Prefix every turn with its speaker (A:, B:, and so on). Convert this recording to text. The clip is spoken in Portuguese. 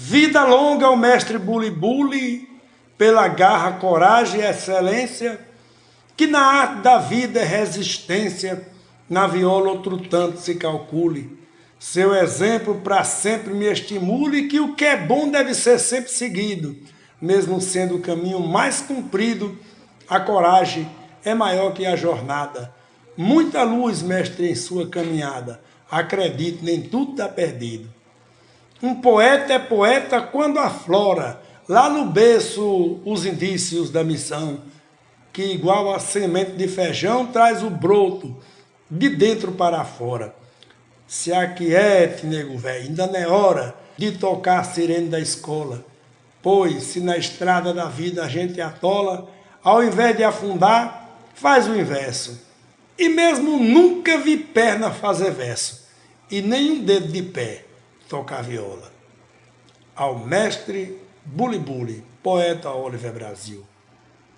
A: Vida longa ao mestre Buli Buli, pela garra, coragem e excelência, que na arte da vida é resistência, na viola outro tanto se calcule. Seu exemplo para sempre me estimule que o que é bom deve ser sempre seguido, mesmo sendo o caminho mais comprido, a coragem é maior que a jornada. Muita luz, mestre, em sua caminhada. Acredite, nem tudo está perdido. Um poeta é poeta quando aflora, lá no berço, os indícios da missão, que igual a semente de feijão traz o broto de dentro para fora. Se aquiete, nego velho, ainda não é hora de tocar a sirene da escola. Pois, se na estrada da vida a gente atola, ao invés de afundar, faz o inverso. E mesmo nunca vi perna fazer verso, e nem um dedo de pé tocar viola. Ao mestre Buli Buli, poeta Oliver Brasil.